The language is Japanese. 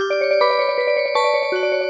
うん。